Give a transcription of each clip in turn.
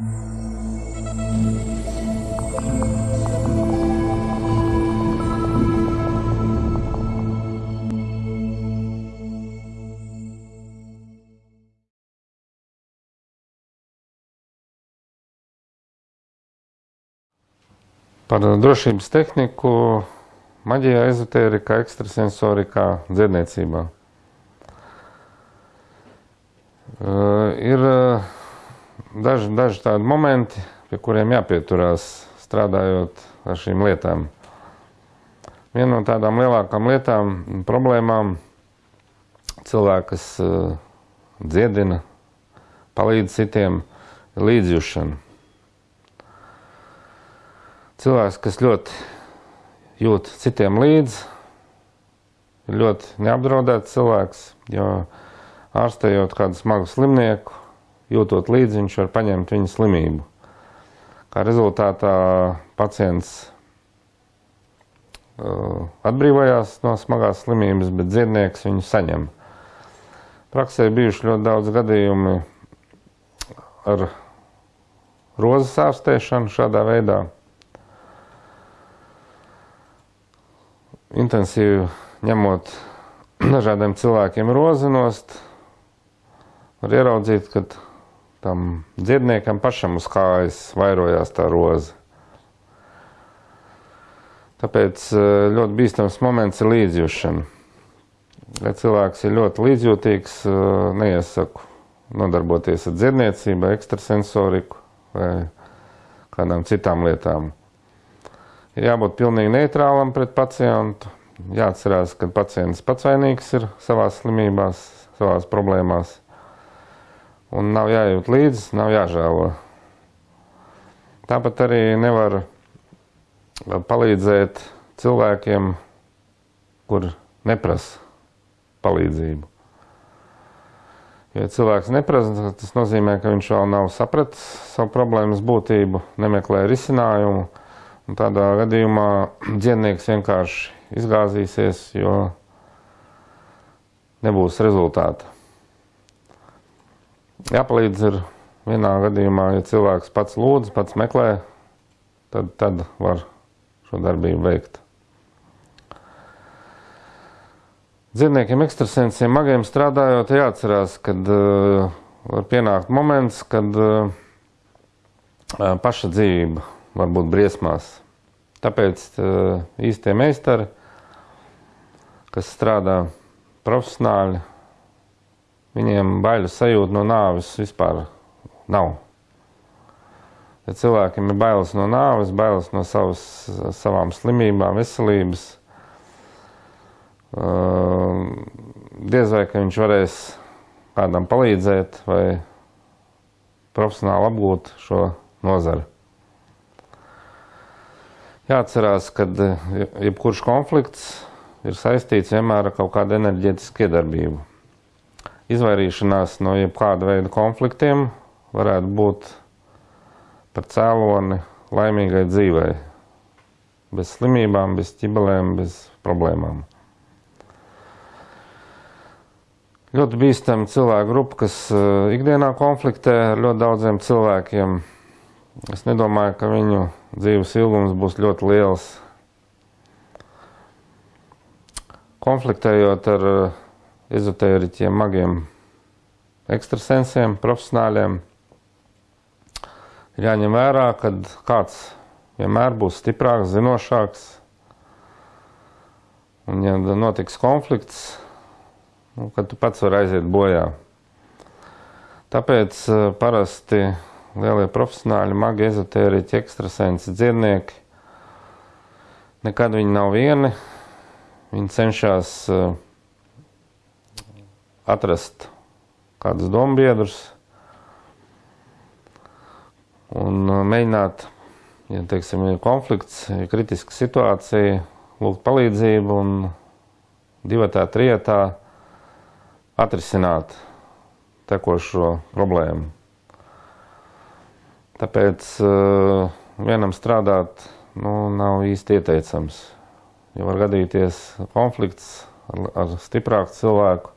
Par drošības tehniku, maģijā, ezotērikā, ekstrasensorikā, dziedniecībā. Uh, ir uh, daži, daži tādi momenti, pie kuriem jāpieturās strādājot ar šīm lietām. Viena no tādām lielākām lietām, problēmām, cilvēki, kas uh, dziedina, palīdz citiem, ir līdzjūšana. Cilvēks, kas ļoti jūt citiem līdzi, ir ļoti neapdraudēts cilvēks, jo ārstējot kādu smagu slimnieku, jūtot līdzi, viņš var paņemt viņa slimību. Kā rezultātā pacients uh, atbrīvojās no smagās slimības, bet dziednieks viņu saņem. Praksē bijuši ļoti daudz gadījumi ar rozes ārstēšanu šādā veidā. Intensīvi ņemot dažādiem cilvēkiem rozi nost, var ieraudzīt, ka tam dziedniekam pašam uz kājas vairojās tā roze. Tāpēc eh, ļoti bīstams moments ir līdzjūšana. Ja cilvēks ir ļoti līdzjūtīgs, eh, neiesaku nodarboties ar dziedniecību, ekstrasensoriku vai kādām citām lietām. Ir jābūt pilnīgi neitrālam pret pacientu. Jāatcerās, ka pacients pats vainīgs ir savās slimībās, savās problēmās un nav jājūt līdzi, nav jāžēlo. Tāpat arī nevar palīdzēt cilvēkiem, kur neprasa palīdzību. Ja cilvēks neprasa, tas nozīmē, ka viņš vēl nav sapratis savu problēmas būtību, nemeklē risinājumu. Un tādā gadījumā dziednieks vienkārši izgāzīsies, jo nebūs rezultāta. Jāpalīdz ir vienā gadījumā, ja cilvēks pats lūdz, pats meklē, tad, tad var šo darbību veikt. Dzīvniekiem, ekstrasensiem, magiem strādājot, jāatcerās, kad uh, var pienākt moments, kad uh, paša dzīvība var būt briesmās. Tāpēc uh, īstie meistari, kas strādā profesionāli, Viņiem baiļu sajūta no nāves vispār nav. Ja cilvēkiem ir bailes no nāves, bailes no savas, savām slimībām, veselības, uh, diez vai ka viņš varēs kādam palīdzēt vai profesionāli apgūt šo nozari. Jāatcerās, ka jebkurš konflikts ir saistīts vienmēr ar kaut kādu enerģētisku iedarbību izvairīšanās no jebkāda veida konfliktiem varētu būt par cēloni laimīgai dzīvei. Bez slimībām, bez ķibelēm, bez problēmām. Ļoti bīstama cilvēku grupa, kas uh, ikdienā konfliktē ar ļoti daudziem cilvēkiem. Es nedomāju, ka viņu dzīves ilgums būs ļoti liels. Konfliktējot ar uh, ezotēriķiem, magiem, ekstrasensiem, profesionāļiem. Ir jāņem vērā, ka kāds vienmēr būs stiprāks, zinošāks. Un, ja notiks konflikts, nu, tad tu pats vari aiziet bojā. Tāpēc uh, parasti lielie profesionāļi, magi, ezotēriķi, ekstrasensi, dziednieki, nekad viņi nav vieni. Viņi cenšas uh, atrast kādus dombiedrus un uh, mēģināt, ja teiksim, ir konflikts, ir kritiska situācija, lūgt palīdzību un divatā, trijatā atrisināt tekošo problēmu. Tāpēc uh, vienam strādāt nu, nav īsti ieteicams. Ja var gadīties konflikts ar, ar stiprāku cilvēku,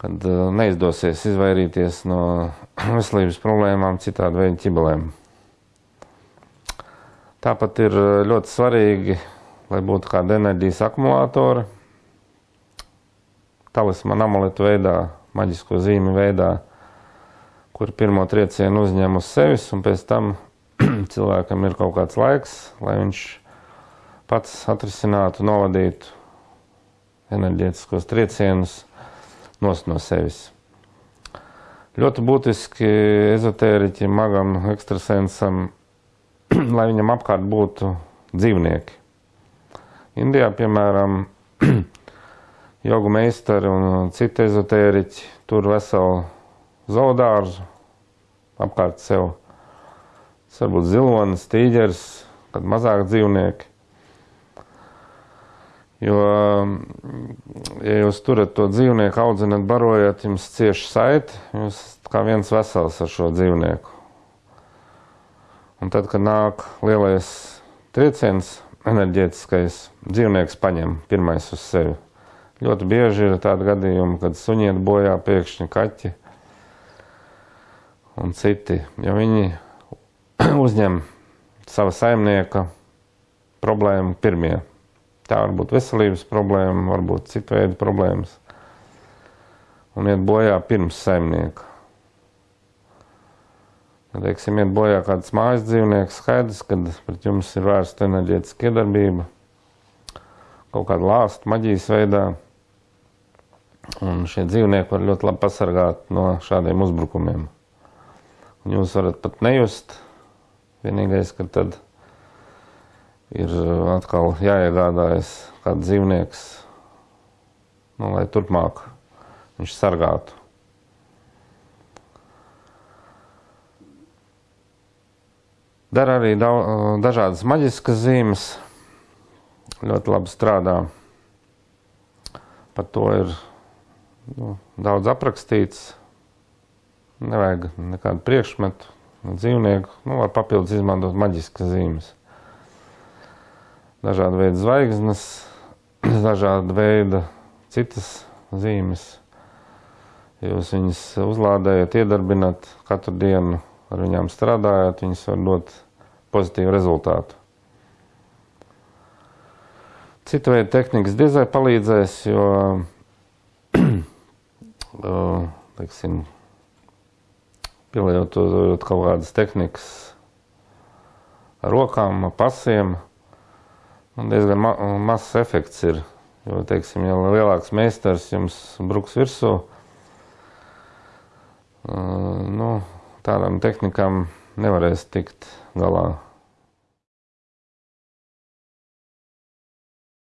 kad uh, neizdosies izvairīties no veselības problēmām, citādi veidu ķibelēm. Tāpat ir uh, ļoti svarīgi, lai būtu kāda enerģijas akumulātora, talismana amuletu veidā, maģisko zīmi veidā, kur pirmo triecienu uzņem uz sevis, un pēc tam cilvēkam ir kaut kāds laiks, lai viņš pats atrisinātu, novadītu enerģētiskos triecienus nost no sevis. Ļoti būtiski ezotēriķim, magam, ekstrasensam, lai viņam apkārt būtu dzīvnieki. Indijā, piemēram, jogu meistari un citi ezotēriķi tur veselu zaudārzu apkārt sev. Tas var būt zilonis, tīģeris, kad mazāk dzīvnieki. Jo, ja jūs turat to dzīvnieku, audzinat, barojat, jums cieši saiti, jūs kā viens vesels ar šo dzīvnieku. Un tad, kad nāk lielais trieciens, enerģētiskais, dzīvnieks paņem pirmais uz sevi. Ļoti bieži ir tādi gadījumi, kad suņiet bojā pēkšņi kaķi un citi, jo viņi uzņem sava saimnieka problēmu pirmie. Tā var būt veselības problēma, varbūt citu veidu problēmas. Un iet bojā pirms saimnieka. Ja, teiksim, iet bojā kāds mājas dzīvnieks, skaidrs, kad pret jums ir vērsta enerģētiska iedarbība, kaut kāda lāsta maģijas veidā. Un šie dzīvnieki var ļoti labi pasargāt no šādiem uzbrukumiem. Un jūs varat pat nejust. Vienīgais, ka tad ir atkal jāiegādājas kāds dzīvnieks, nu, lai turpmāk viņš sargātu. Dara arī dažādas maģiskas zīmes, ļoti labi strādā. Par to ir nu, daudz aprakstīts. Nevajag nekādu priekšmetu, dzīvnieku. Nu, var papildus izmantot maģiskas zīmes. Dažāda veida zvaigznes, dažāda veida citas zīmes. Jūs viņus uzlādējat, iedarbinat katru dienu, ar viņām strādājat, viņas var dot pozitīvu rezultātu. Cita veida tehnikas diezai palīdzēs, jo teiksim, pielietojot kaut kādas tehnikas rokām, pasiem, diezgan ma mazs efekts ir. Jo, teiksim, ja lielāks meistars jums bruks virsū, nu, tādām tehnikām nevarēs tikt galā.